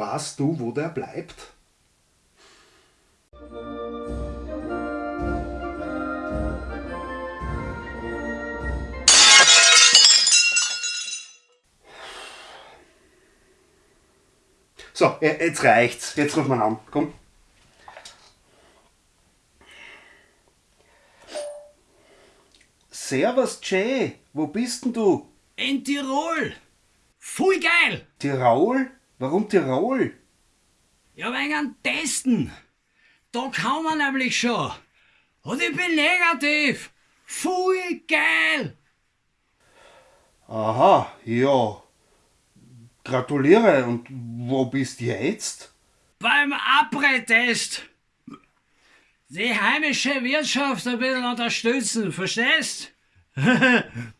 Weißt du, wo der bleibt? So, jetzt reicht's. Jetzt ruf mal an. Komm. Servus, Jay. Wo bist denn du? In Tirol. Voll geil. Tirol? Warum Tirol? Ja, wegen einem Testen. Da kann man nämlich schon. Und ich bin negativ. Voll geil. Aha, ja. Gratuliere. Und wo bist du jetzt? Beim Abre-Test. Die heimische Wirtschaft ein bisschen unterstützen, verstehst?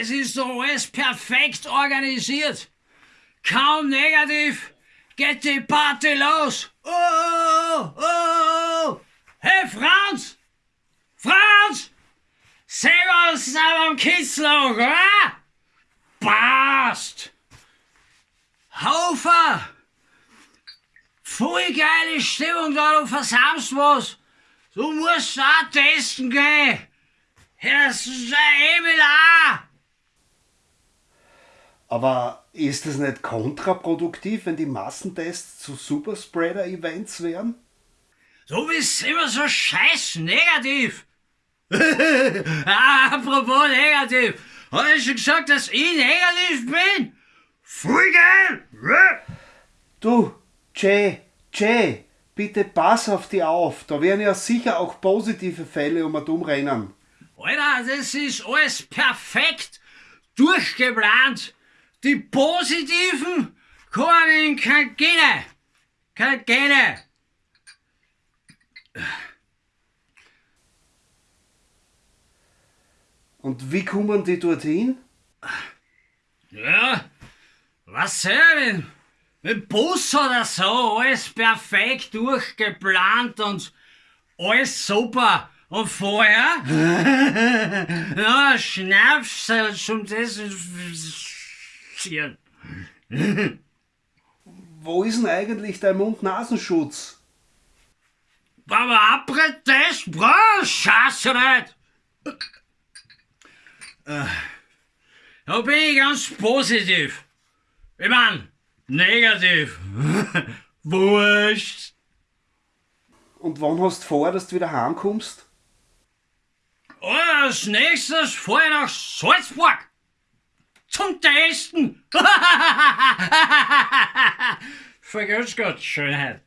Das ist so alles perfekt organisiert. Kaum negativ, geht die Party los. Oh, oh, oh. Hey Franz! Franz! Seh was am Kitzloch, oder? Passt! Haufer! Voll geile Stimmung da, du versammst was. Du musst auch testen gehen. Herr Emil auch. Aber ist es nicht kontraproduktiv, wenn die Massentests zu Superspreader-Events wären? Du bist immer so scheiß negativ. ah, apropos negativ. Hab ich schon gesagt, dass ich negativ bin? Voll geil! Du, Jay, Jay, bitte pass auf die auf. Da werden ja sicher auch positive Fälle um und umrennen. Alter, das ist alles perfekt durchgeplant. Die positiven kommen in keine Gene. Keine Gene. Und wie kommen die dorthin? Ja, was soll ich denn? Mit Bus oder so, alles perfekt durchgeplant und alles super. Und vorher? ja, Schnapsel zum Desinfizieren. Wo ist denn eigentlich dein Mund-Nasenschutz? Beim Abretest brauchst Scheiße nicht. Äh, Da bin ich ganz positiv. Ich mein, negativ. Wurscht. Und wann hast du vor, dass du wieder heimkommst? Und als nächstes fahr ich nach Salzburg. Zum Testen. Vergiss Gott, Schönheit.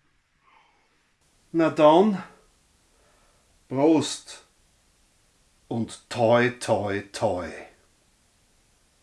Na dann, Prost und toi toi toi.